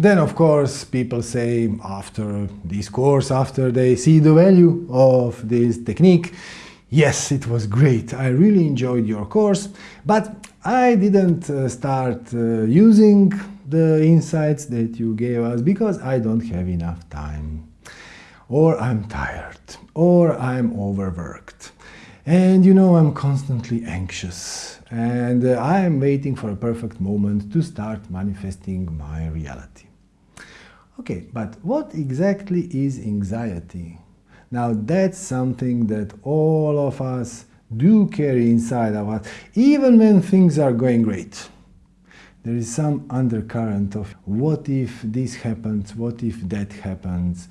Then, of course, people say after this course, after they see the value of this technique, yes, it was great, I really enjoyed your course, but I didn't uh, start uh, using the insights that you gave us because I don't have enough time. Or I'm tired, or I'm overworked. And you know, I'm constantly anxious and uh, I am waiting for a perfect moment to start manifesting my reality. Okay, but what exactly is anxiety? Now that's something that all of us do carry inside of us, even when things are going great. There is some undercurrent of what if this happens, what if that happens,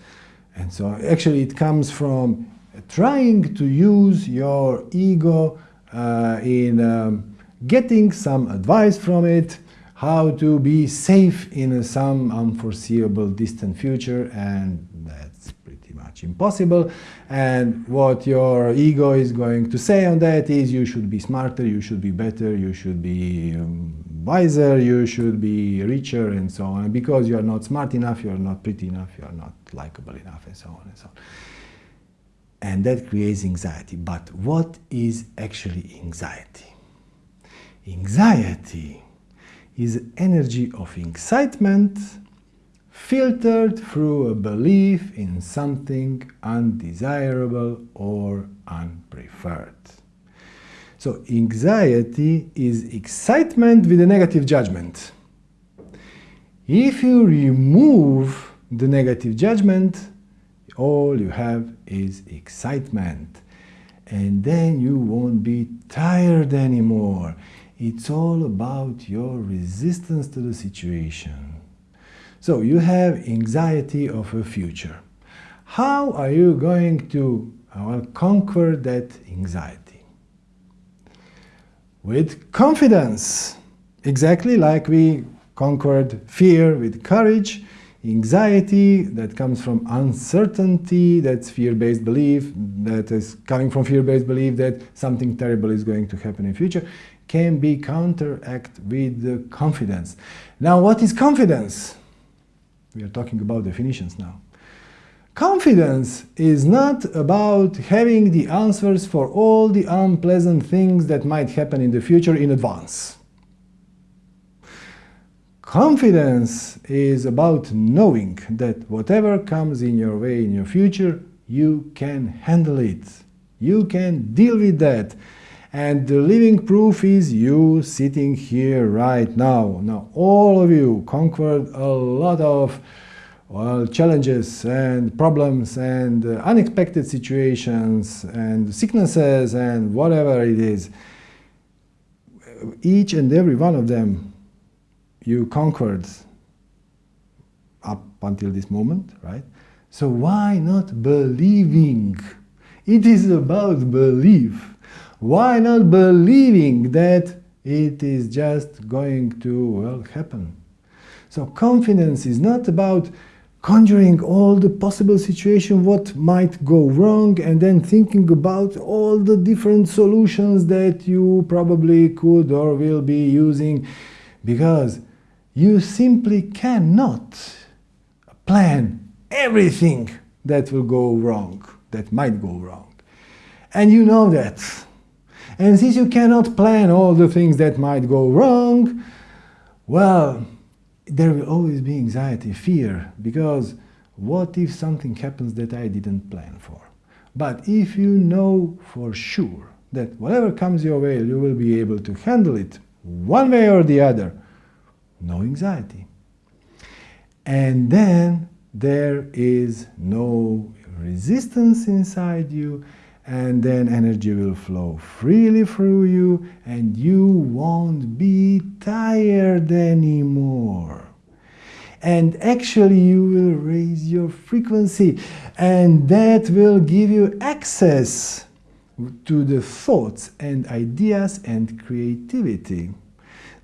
and so actually it comes from trying to use your ego uh, in um, getting some advice from it, how to be safe in some unforeseeable distant future and that's pretty much impossible and what your ego is going to say on that is you should be smarter, you should be better, you should be um, wiser, you should be richer and so on because you are not smart enough, you are not pretty enough, you are not likable enough and so on and so on. And that creates anxiety. But what is actually anxiety? Anxiety is energy of excitement filtered through a belief in something undesirable or unpreferred. So anxiety is excitement with a negative judgment. If you remove the negative judgment, all you have is excitement. And then you won't be tired anymore. It's all about your resistance to the situation. So you have anxiety of a future. How are you going to conquer that anxiety? With confidence, exactly like we conquered fear with courage, anxiety that comes from uncertainty, that's fear-based belief, that is coming from fear-based belief that something terrible is going to happen in future can be counteracted with confidence. Now, what is confidence? We are talking about definitions now. Confidence is not about having the answers for all the unpleasant things that might happen in the future in advance. Confidence is about knowing that whatever comes in your way in your future, you can handle it. You can deal with that. And the living proof is you sitting here right now. Now, all of you conquered a lot of well, challenges and problems and uh, unexpected situations and sicknesses and whatever it is. Each and every one of them you conquered up until this moment, right? So why not believing? It is about belief. Why not believing that it is just going to well happen? So confidence is not about conjuring all the possible situation what might go wrong and then thinking about all the different solutions that you probably could or will be using because you simply cannot plan everything that will go wrong, that might go wrong. And you know that. And since you cannot plan all the things that might go wrong, well, there will always be anxiety, fear, because what if something happens that I didn't plan for? But if you know for sure that whatever comes your way, you will be able to handle it one way or the other, no anxiety. And then there is no resistance inside you and then energy will flow freely through you and you won't be tired anymore. And actually you will raise your frequency and that will give you access to the thoughts and ideas and creativity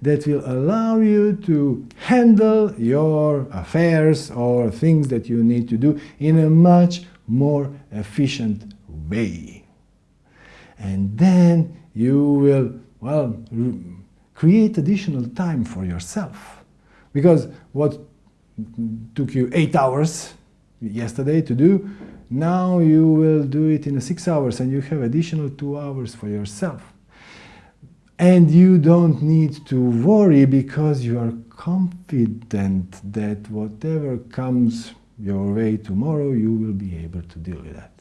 that will allow you to handle your affairs or things that you need to do in a much more efficient way. And then you will, well, create additional time for yourself. Because what took you eight hours yesterday to do, now you will do it in six hours and you have additional two hours for yourself. And you don't need to worry because you are confident that whatever comes your way tomorrow, you will be able to deal with that.